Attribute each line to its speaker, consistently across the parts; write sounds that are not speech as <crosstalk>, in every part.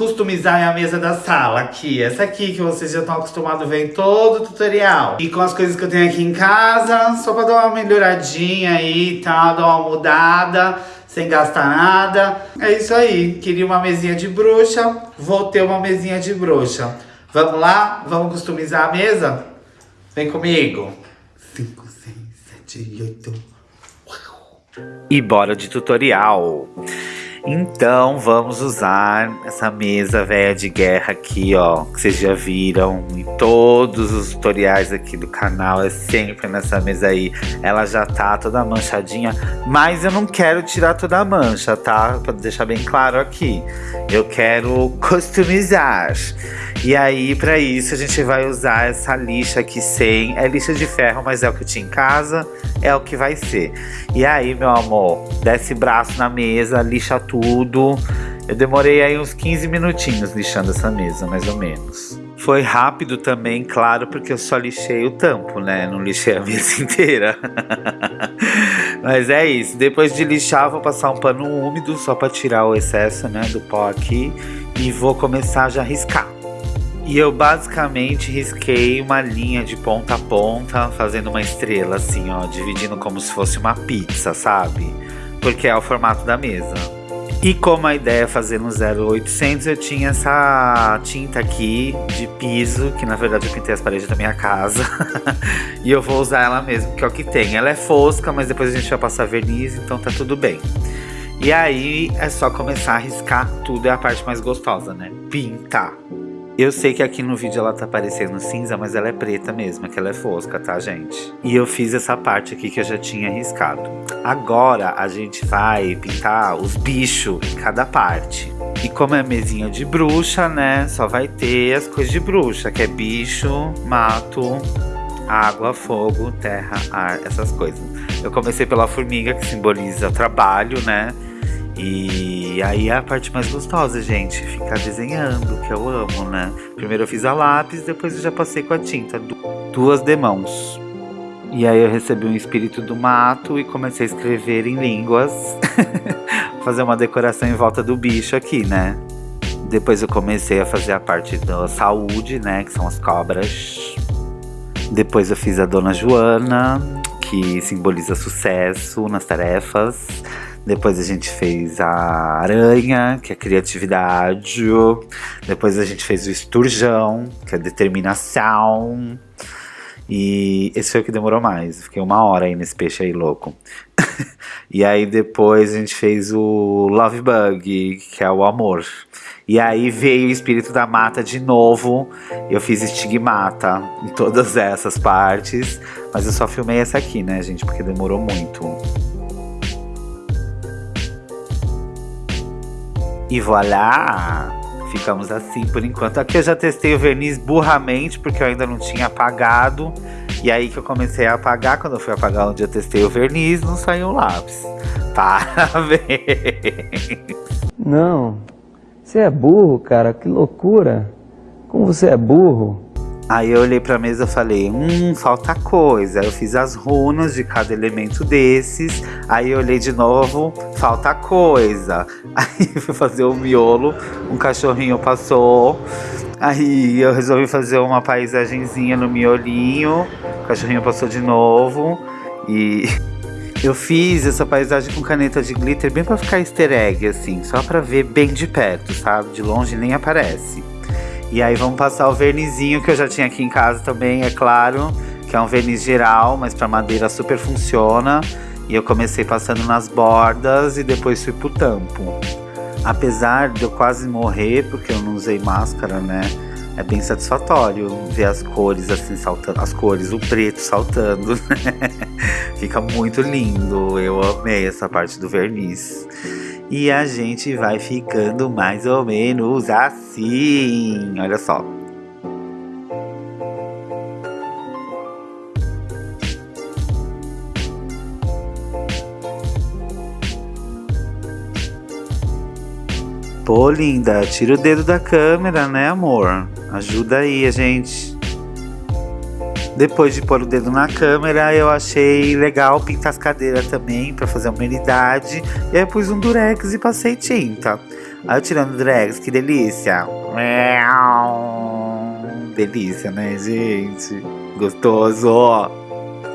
Speaker 1: customizar a mesa da sala aqui. Essa aqui que vocês já estão acostumados a ver em todo o tutorial. E com as coisas que eu tenho aqui em casa, só pra dar uma melhoradinha aí e tal, dar uma mudada, sem gastar nada. É isso aí. Queria uma mesinha de bruxa, vou ter uma mesinha de bruxa. Vamos lá? Vamos customizar a mesa? Vem comigo. 5, 6, 7, 8. E bora de tutorial. Então vamos usar essa mesa velha de guerra aqui, ó, que vocês já viram em todos os tutoriais aqui do canal, é sempre nessa mesa aí. Ela já tá toda manchadinha, mas eu não quero tirar toda a mancha, tá? Pra deixar bem claro aqui. Eu quero customizar. E aí, para isso, a gente vai usar essa lixa aqui sem. É lixa de ferro, mas é o que tinha em casa, é o que vai ser. E aí, meu amor, desce braço na mesa, lixa tudo. Eu demorei aí uns 15 minutinhos lixando essa mesa, mais ou menos. Foi rápido também, claro, porque eu só lixei o tampo, né? Não lixei a mesa <laughs> inteira. Mas é isso. Depois de lixar, vou passar um pano úmido só para tirar o excesso, né, do pó aqui. E vou começar já a riscar. E eu basicamente risquei uma linha de ponta a ponta, fazendo uma estrela assim, ó, dividindo como se fosse uma pizza, sabe? Porque é o formato da mesa. E como a ideia é fazer no 0800, eu tinha essa tinta aqui de piso, que na verdade eu pintei as paredes da minha casa. <laughs> e eu vou usar ela mesmo, que é o que tem. Ela é fosca, mas depois a gente vai passar verniz, então tá tudo bem. E aí é só começar a riscar tudo, é a parte mais gostosa, né? Pintar. Eu sei que aqui no vídeo ela tá parecendo cinza, mas ela é preta mesmo, é que ela é fosca, tá, gente? E eu fiz essa parte aqui que eu já tinha riscado. Agora a gente vai pintar os bichos em cada parte. E como é mesinha de bruxa, né, só vai ter as coisas de bruxa, que é bicho, mato, água, fogo, terra, ar, essas coisas. Eu comecei pela formiga, que simboliza trabalho, né? E aí é a parte mais gostosa, gente, ficar desenhando, que eu amo, né? Primeiro eu fiz a lápis, depois eu já passei com a tinta, duas demãos. E aí eu recebi um espírito do mato e comecei a escrever em línguas, <laughs> fazer uma decoração em volta do bicho aqui, né? Depois eu comecei a fazer a parte da saúde, né, que são as cobras. Depois eu fiz a Dona Joana, que simboliza sucesso nas tarefas. Depois a gente fez a aranha, que é criatividade. Depois a gente fez o esturjão, que é determinação. E esse foi o que demorou mais. Fiquei uma hora aí nesse peixe aí louco. <laughs> e aí depois a gente fez o Love Bug, que é o amor. E aí veio o espírito da mata de novo. Eu fiz estigmata em todas essas partes. Mas eu só filmei essa aqui, né, gente? Porque demorou muito. E voilà! Ficamos assim por enquanto. Aqui eu já testei o verniz burramente, porque eu ainda não tinha apagado. E aí que eu comecei a apagar, quando eu fui apagar onde eu testei o verniz, não saiu o lápis. <laughs> Parabéns!
Speaker 2: Não, você é burro, cara, que loucura. Como você é burro.
Speaker 1: Aí eu olhei pra mesa e falei, hum, falta coisa. Eu fiz as runas de cada elemento desses. Aí eu olhei de novo, falta coisa. <laughs> Aí fui fazer o miolo, um cachorrinho passou. Aí eu resolvi fazer uma paisagenzinha no miolinho. O cachorrinho passou de novo. E <laughs> eu fiz essa paisagem com caneta de glitter bem pra ficar easter egg, assim. Só pra ver bem de perto, sabe? De longe nem aparece. E aí vamos passar o vernizinho que eu já tinha aqui em casa também, é claro. Que é um verniz geral, mas para madeira super funciona. E eu comecei passando nas bordas e depois fui pro tampo. Apesar de eu quase morrer, porque eu não usei máscara, né? É bem satisfatório ver as cores assim saltando, as cores, o preto saltando, <laughs> né? Fica muito lindo. Eu amei essa parte do verniz. E a gente vai ficando mais ou menos assim. Olha só. Pô, linda, tira o dedo da câmera, né, amor? Ajuda aí a gente. Depois de pôr o dedo na câmera, eu achei legal pintar as cadeiras também pra fazer uma unidade. E aí eu pus um durex e passei tinta. Aí eu tirando o durex, que delícia. Delícia, né, gente? Gostoso.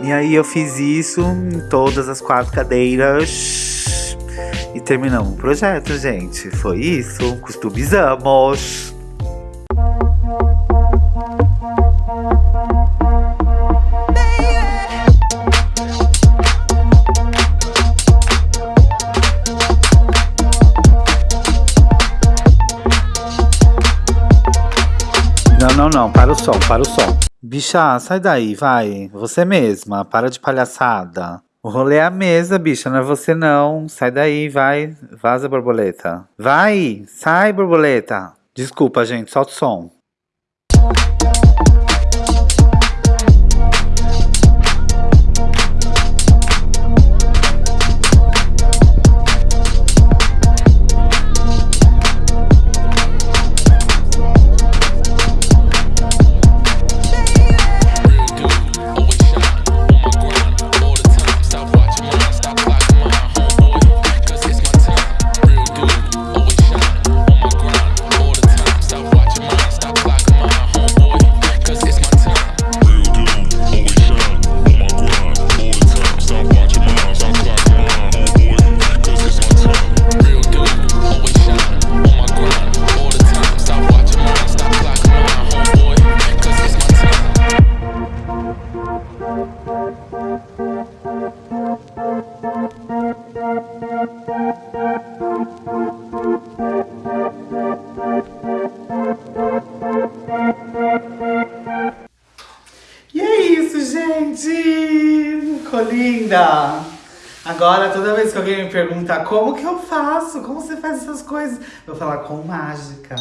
Speaker 1: E aí eu fiz isso em todas as quatro cadeiras. E terminamos o projeto, gente. Foi isso. Customizamos. Som, para o som. Bicha, sai daí, vai. Você mesma, para de palhaçada. O rolê é a mesa, bicha, não é você não. Sai daí, vai. Vaza, borboleta. Vai, sai, borboleta. Desculpa, gente, solta o som. Agora, toda vez que alguém me pergunta como que eu faço, como você faz essas coisas, eu vou falar com mágica.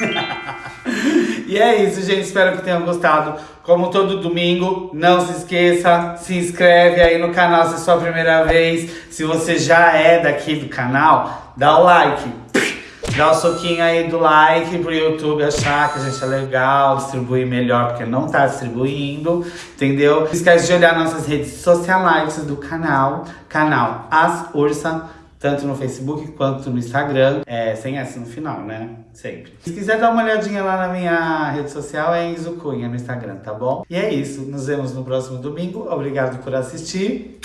Speaker 1: <laughs> e é isso, gente. Espero que tenham gostado. Como todo domingo, não se esqueça, se inscreve aí no canal se é sua primeira vez. Se você já é daqui do canal, dá o like. Dá o soquinho aí do like pro YouTube achar que a gente é legal, distribuir melhor, porque não tá distribuindo, entendeu? Não esquece de olhar nossas redes sociais do canal, canal As Ursa, tanto no Facebook quanto no Instagram, é, sem S no final, né? Sempre. Se quiser dar uma olhadinha lá na minha rede social, é Enzo Cunha no Instagram, tá bom? E é isso, nos vemos no próximo domingo, obrigado por assistir